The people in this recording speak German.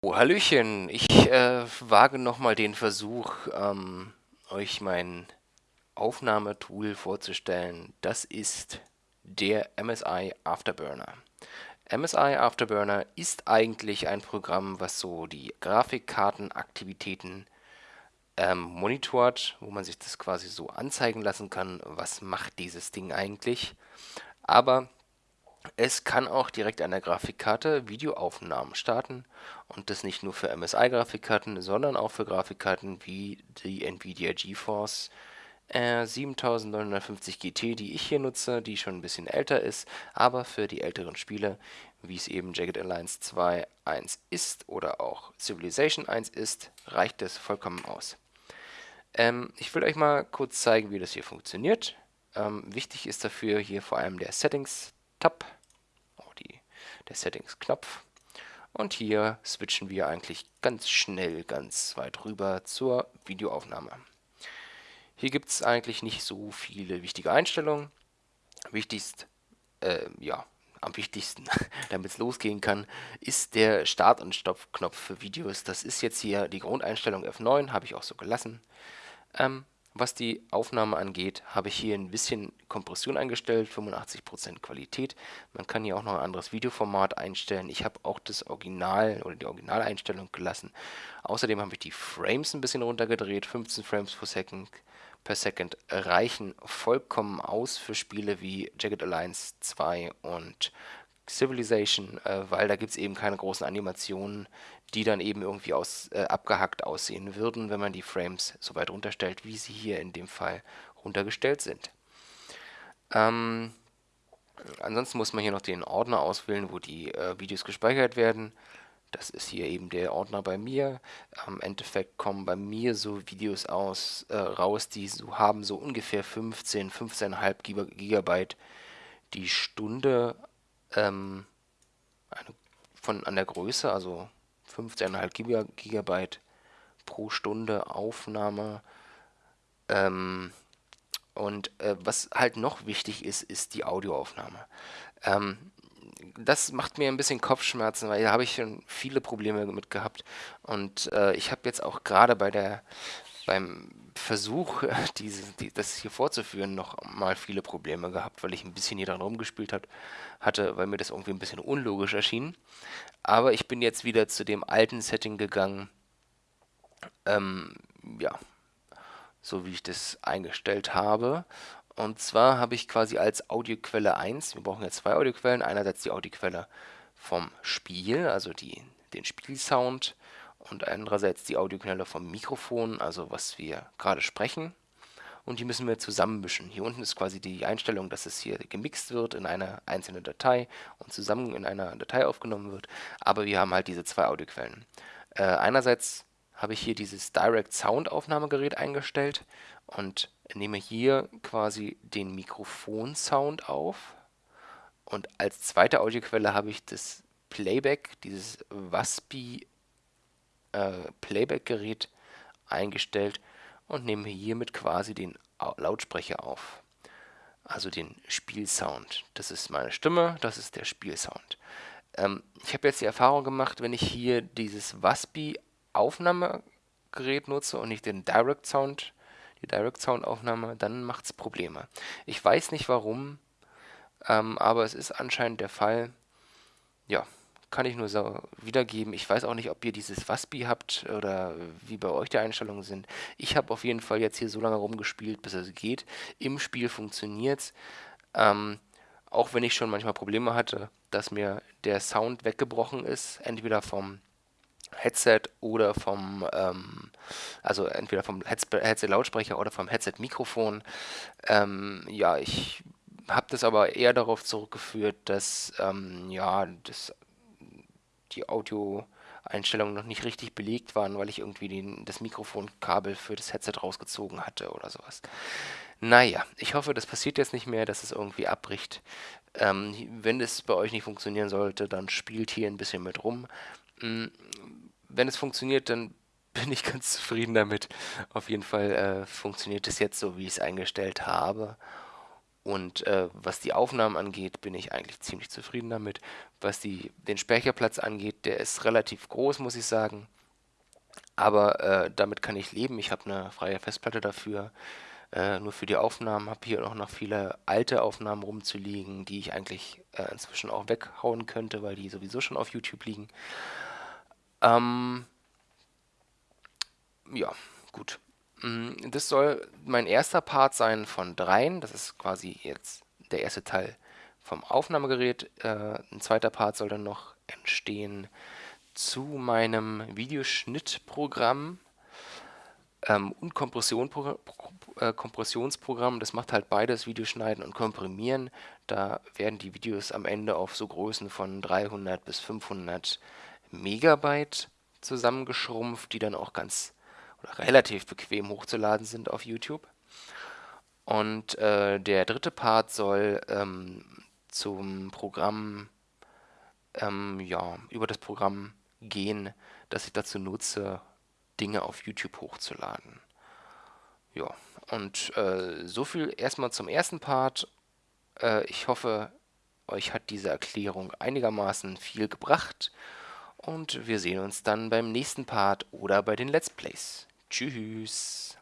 Oh, Hallöchen, ich äh, wage nochmal den Versuch, ähm, euch mein Aufnahmetool vorzustellen. Das ist der MSI Afterburner. MSI Afterburner ist eigentlich ein Programm, was so die Grafikkartenaktivitäten ähm, monitort, wo man sich das quasi so anzeigen lassen kann, was macht dieses Ding eigentlich. Aber es kann auch direkt an der Grafikkarte Videoaufnahmen starten und das nicht nur für MSI-Grafikkarten, sondern auch für Grafikkarten wie die Nvidia GeForce äh, 7950 GT, die ich hier nutze, die schon ein bisschen älter ist, aber für die älteren Spiele, wie es eben Jagged Alliance 2.1 ist oder auch Civilization 1 ist, reicht es vollkommen aus. Ähm, ich will euch mal kurz zeigen, wie das hier funktioniert. Ähm, wichtig ist dafür hier vor allem der Settings-Tab, der Settings-Knopf. Und hier switchen wir eigentlich ganz schnell ganz weit rüber zur Videoaufnahme. Hier gibt es eigentlich nicht so viele wichtige Einstellungen. Wichtigst, äh, ja, am wichtigsten, damit es losgehen kann, ist der Start- und Stopp-Knopf für Videos. Das ist jetzt hier die Grundeinstellung F9, habe ich auch so gelassen. Ähm, was die Aufnahme angeht, habe ich hier ein bisschen Kompression eingestellt, 85% Qualität. Man kann hier auch noch ein anderes Videoformat einstellen. Ich habe auch das Original oder die Originaleinstellung gelassen. Außerdem habe ich die Frames ein bisschen runtergedreht. 15 Frames per Second, per Second reichen vollkommen aus für Spiele wie Jagged Alliance 2 und Civilization, äh, weil da gibt es eben keine großen Animationen, die dann eben irgendwie aus, äh, abgehackt aussehen würden, wenn man die Frames so weit runterstellt, wie sie hier in dem Fall runtergestellt sind. Ähm, ansonsten muss man hier noch den Ordner auswählen, wo die äh, Videos gespeichert werden. Das ist hier eben der Ordner bei mir. Im Endeffekt kommen bei mir so Videos aus, äh, raus, die so haben so ungefähr 15, 15,5 Gigabyte die Stunde ähm, eine, von, an der Größe, also 15,5 Gigabyte pro Stunde Aufnahme. Ähm, und äh, was halt noch wichtig ist, ist die Audioaufnahme. Ähm, das macht mir ein bisschen Kopfschmerzen, weil da habe ich schon viele Probleme mit gehabt. Und äh, ich habe jetzt auch gerade bei der beim Versuch, diese, die, das hier vorzuführen, noch mal viele Probleme gehabt, weil ich ein bisschen hier dran rumgespielt hat, hatte, weil mir das irgendwie ein bisschen unlogisch erschien. Aber ich bin jetzt wieder zu dem alten Setting gegangen. Ähm, ja, so wie ich das eingestellt habe. Und zwar habe ich quasi als Audioquelle 1, wir brauchen ja zwei Audioquellen, einerseits die Audioquelle vom Spiel, also die, den Spielsound und andererseits die Audiokanäle vom Mikrofon, also was wir gerade sprechen. Und die müssen wir zusammenmischen. Hier unten ist quasi die Einstellung, dass es hier gemixt wird in einer einzelnen Datei und zusammen in einer Datei aufgenommen wird. Aber wir haben halt diese zwei Audioquellen. Äh, einerseits habe ich hier dieses Direct Sound Aufnahmegerät eingestellt und nehme hier quasi den Mikrofon-Sound auf. Und als zweite Audioquelle habe ich das Playback, dieses Waspi äh, Playback-Gerät eingestellt und nehme hiermit quasi den Lautsprecher auf. Also den Spielsound. Das ist meine Stimme, das ist der Spielsound. Ähm, ich habe jetzt die Erfahrung gemacht, wenn ich hier dieses Waspi Aufnahmegerät nutze und nicht den Direct Sound, die Direct Sound Aufnahme, dann macht es Probleme. Ich weiß nicht warum, ähm, aber es ist anscheinend der Fall. Ja, kann ich nur so wiedergeben. Ich weiß auch nicht, ob ihr dieses Waspi habt oder wie bei euch die Einstellungen sind. Ich habe auf jeden Fall jetzt hier so lange rumgespielt, bis es geht. Im Spiel funktioniert's. Ähm, auch wenn ich schon manchmal Probleme hatte, dass mir der Sound weggebrochen ist, entweder vom Headset oder vom, ähm, also entweder vom Headset-Lautsprecher oder vom Headset-Mikrofon. Ähm, ja, ich habe das aber eher darauf zurückgeführt, dass ähm, ja das die Audioeinstellungen noch nicht richtig belegt waren, weil ich irgendwie den, das Mikrofonkabel für das Headset rausgezogen hatte oder sowas. Naja, ich hoffe, das passiert jetzt nicht mehr, dass es irgendwie abbricht. Ähm, wenn es bei euch nicht funktionieren sollte, dann spielt hier ein bisschen mit rum. Ähm, wenn es funktioniert, dann bin ich ganz zufrieden damit. Auf jeden Fall äh, funktioniert es jetzt so, wie ich es eingestellt habe. Und äh, was die Aufnahmen angeht, bin ich eigentlich ziemlich zufrieden damit. Was die, den Speicherplatz angeht, der ist relativ groß, muss ich sagen. Aber äh, damit kann ich leben. Ich habe eine freie Festplatte dafür. Äh, nur für die Aufnahmen habe hier auch noch viele alte Aufnahmen rumzuliegen, die ich eigentlich äh, inzwischen auch weghauen könnte, weil die sowieso schon auf YouTube liegen. Ähm, ja, gut. Mm, das soll mein erster Part sein von dreien. Das ist quasi jetzt der erste Teil vom Aufnahmegerät. Äh, ein zweiter Part soll dann noch entstehen zu meinem Videoschnittprogramm ähm, und äh, Kompressionsprogramm. Das macht halt beides, Videoschneiden und Komprimieren. Da werden die Videos am Ende auf so Größen von 300 bis 500 Megabyte zusammengeschrumpft, die dann auch ganz oder relativ bequem hochzuladen sind auf YouTube. Und äh, der dritte Part soll ähm, zum Programm, ähm, ja, über das Programm gehen, das ich dazu nutze, Dinge auf YouTube hochzuladen. Ja, und äh, so viel erstmal zum ersten Part. Äh, ich hoffe, euch hat diese Erklärung einigermaßen viel gebracht und wir sehen uns dann beim nächsten Part oder bei den Let's Plays. Tschüss.